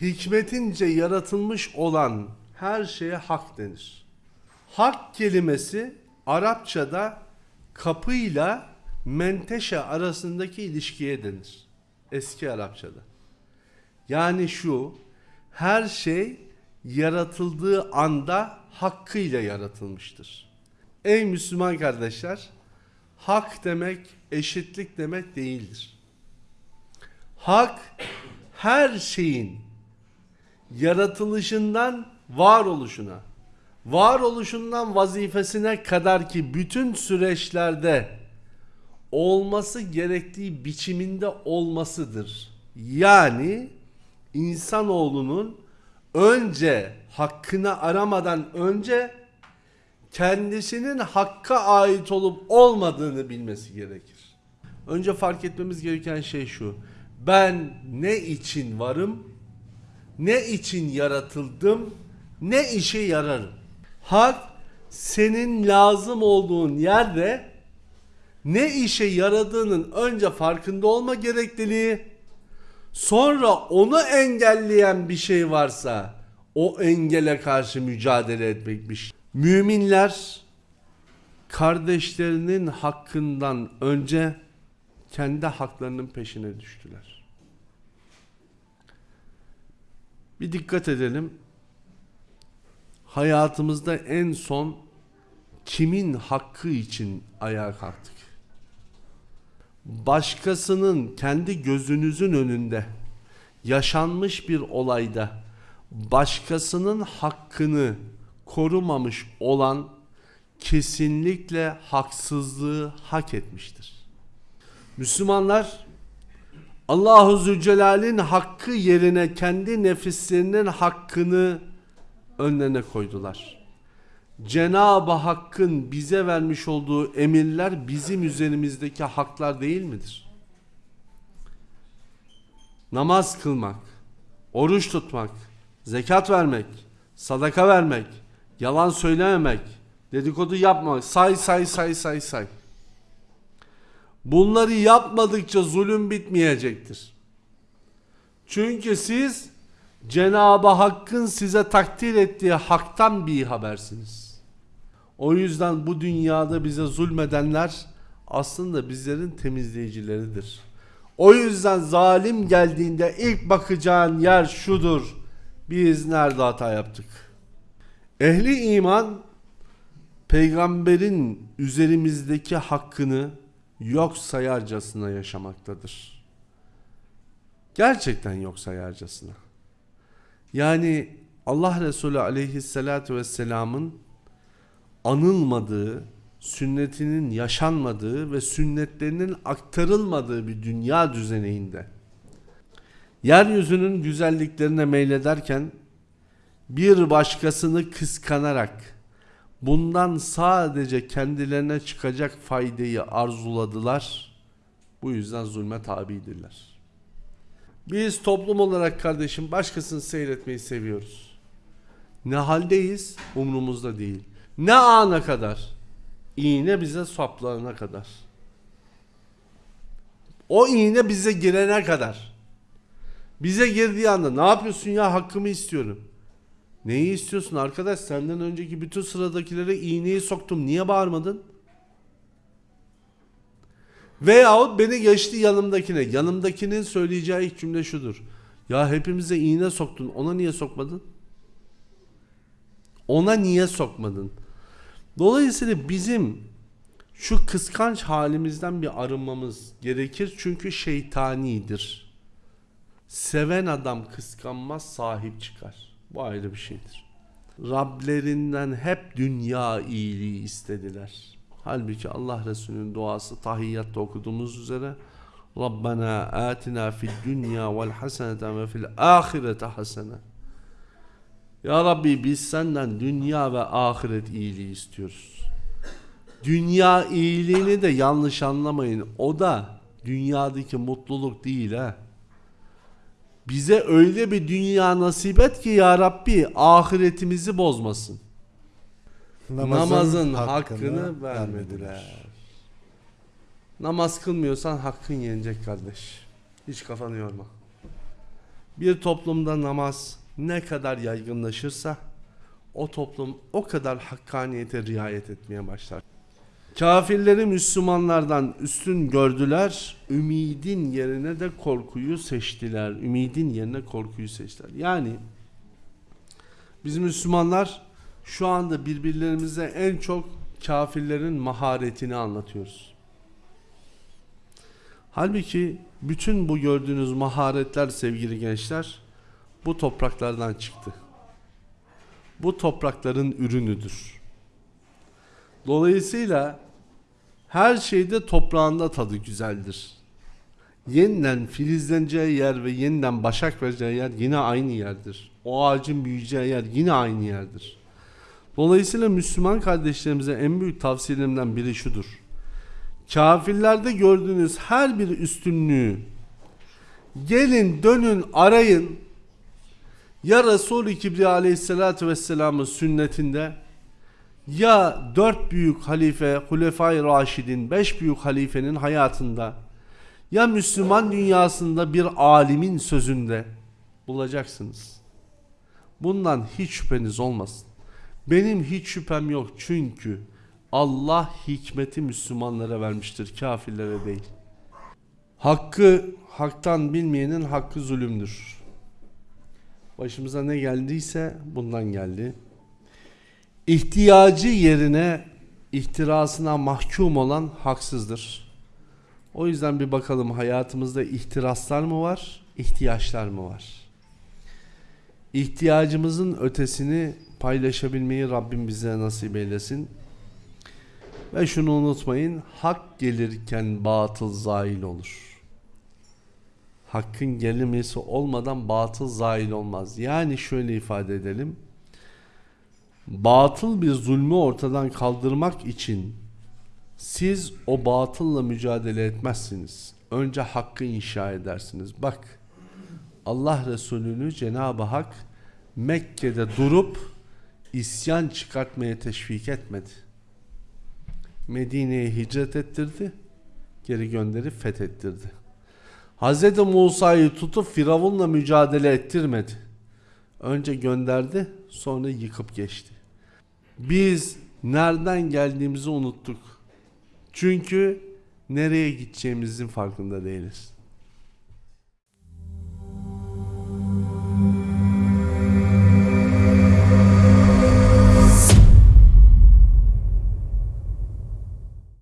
hikmetince yaratılmış olan her şeye hak denir. Hak kelimesi Arapçada kapıyla menteşe arasındaki ilişkiye denir. Eski Arapçada. Yani şu her şey yaratıldığı anda hakkıyla yaratılmıştır. Ey Müslüman kardeşler, hak demek eşitlik demek değildir. Hak her şeyin yaratılışından varoluşuna, varoluşundan vazifesine kadar ki bütün süreçlerde olması gerektiği biçiminde olmasıdır. Yani insanoğlunun önce hakkını aramadan önce kendisinin hakka ait olup olmadığını bilmesi gerekir. Önce fark etmemiz gereken şey şu. Ben ne için varım? Ne için yaratıldım? Ne işe yararım? Hak senin lazım olduğun yerde ne işe yaradığının önce farkında olma gerekliliği, sonra onu engelleyen bir şey varsa o engele karşı mücadele etmekmiş. Müminler kardeşlerinin hakkından önce kendi haklarının peşine düştüler. Bir dikkat edelim. Hayatımızda en son kimin hakkı için ayağa kalktık? Başkasının kendi gözünüzün önünde yaşanmış bir olayda başkasının hakkını korumamış olan kesinlikle haksızlığı hak etmiştir. Müslümanlar Allahu Zülcelal'in hakkı yerine kendi nefislerinin hakkını önlerine koydular. Cenab-ı Hakk'ın bize vermiş olduğu emirler bizim üzerimizdeki haklar değil midir? Namaz kılmak, oruç tutmak, zekat vermek, sadaka vermek, yalan söylememek, dedikodu yapmamak, say say say say say. Bunları yapmadıkça zulüm bitmeyecektir. Çünkü siz Cenab-ı Hakk'ın size takdir ettiği haktan bir habersiniz. O yüzden bu dünyada bize zulmedenler aslında bizlerin temizleyicileridir. O yüzden zalim geldiğinde ilk bakacağın yer şudur. Biz nerede hata yaptık? Ehli iman peygamberin üzerimizdeki hakkını yok sayarcasına yaşamaktadır. Gerçekten yok sayarcasına. Yani Allah Resulü aleyhissalatü vesselamın anılmadığı, sünnetinin yaşanmadığı ve sünnetlerinin aktarılmadığı bir dünya düzeninde yeryüzünün güzelliklerine meylederken bir başkasını kıskanarak bundan sadece kendilerine çıkacak faydayı arzuladılar. Bu yüzden zulme tabidirler. Biz toplum olarak kardeşim başkasını seyretmeyi seviyoruz. Ne haldeyiz umrumuzda değil. Ne ana kadar? İğne bize saplarına kadar. O iğne bize girene kadar. Bize girdiği anda ne yapıyorsun ya hakkımı istiyorum. Neyi istiyorsun arkadaş? Senden önceki bütün sıradakilere iğneyi soktum. Niye bağırmadın? Veyahut beni geçti yanımdakine. Yanımdakinin söyleyeceği ilk cümle şudur. Ya hepimize iğne soktun. Ona niye sokmadın? Ona niye sokmadın? Dolayısıyla bizim şu kıskanç halimizden bir arınmamız gerekir. Çünkü şeytanidir. Seven adam kıskanmaz sahip çıkar. Bu ayrı bir şeydir. Rablerinden hep dünya iyiliği istediler. Halbuki Allah Resulü'nün duası tahiyyatta okuduğumuz üzere Rabbena atina fid dünya vel haseneten ve fil ahirete hasene. Ya Rabbi biz senden dünya ve ahiret iyiliği istiyoruz. Dünya iyiliğini de yanlış anlamayın. O da dünyadaki mutluluk değil ha. Bize öyle bir dünya nasip et ki ya Rabbi ahiretimizi bozmasın. Namazın, hakkını, vermediler. Namaz kılmıyorsan hakkın yenecek kardeş. Hiç kafanı yorma. Bir toplumda namaz ne kadar yaygınlaşırsa o toplum o kadar hakkaniyete riayet etmeye başlar. Kafirleri Müslümanlardan üstün gördüler. Ümidin yerine de korkuyu seçtiler. Ümidin yerine korkuyu seçtiler. Yani biz Müslümanlar şu anda birbirlerimize en çok kafirlerin maharetini anlatıyoruz. Halbuki bütün bu gördüğünüz maharetler sevgili gençler bu topraklardan çıktı. Bu toprakların ürünüdür. Dolayısıyla her şeyde toprağında tadı güzeldir. Yeniden filizleneceği yer ve yeniden başak vereceği yer yine aynı yerdir. O ağacın büyüyeceği yer yine aynı yerdir. Dolayısıyla Müslüman kardeşlerimize en büyük tavsiyelerimden biri şudur. Kafirlerde gördüğünüz her bir üstünlüğü gelin dönün arayın ya Resul-i Kibriya aleyhissalatü vesselamın sünnetinde ya dört büyük halife, Hulefai Raşidin, beş büyük halifenin hayatında ya Müslüman dünyasında bir alimin sözünde bulacaksınız. Bundan hiç şüpheniz olmasın. Benim hiç şüphem yok çünkü Allah hikmeti Müslümanlara vermiştir, kafirlere değil. Hakkı haktan bilmeyenin hakkı zulümdür. Başımıza ne geldiyse bundan geldi. İhtiyacı yerine ihtirasına mahkum olan haksızdır. O yüzden bir bakalım hayatımızda ihtiraslar mı var, ihtiyaçlar mı var? İhtiyacımızın ötesini paylaşabilmeyi Rabbim bize nasip eylesin. Ve şunu unutmayın, hak gelirken batıl zail olur. Hakkın gelimesi olmadan batıl zail olmaz. Yani şöyle ifade edelim. Batıl bir zulmü ortadan kaldırmak için siz o batılla mücadele etmezsiniz. Önce hakkı inşa edersiniz. Bak Allah Resulü'nü Cenab-ı Hak Mekke'de durup isyan çıkartmaya teşvik etmedi. Medine'ye hicret ettirdi, geri gönderip fethettirdi. Hz. Musa'yı tutup Firavun'la mücadele ettirmedi. Önce gönderdi, sonra yıkıp geçti. Biz nereden geldiğimizi unuttuk. Çünkü nereye gideceğimizin farkında değiliz.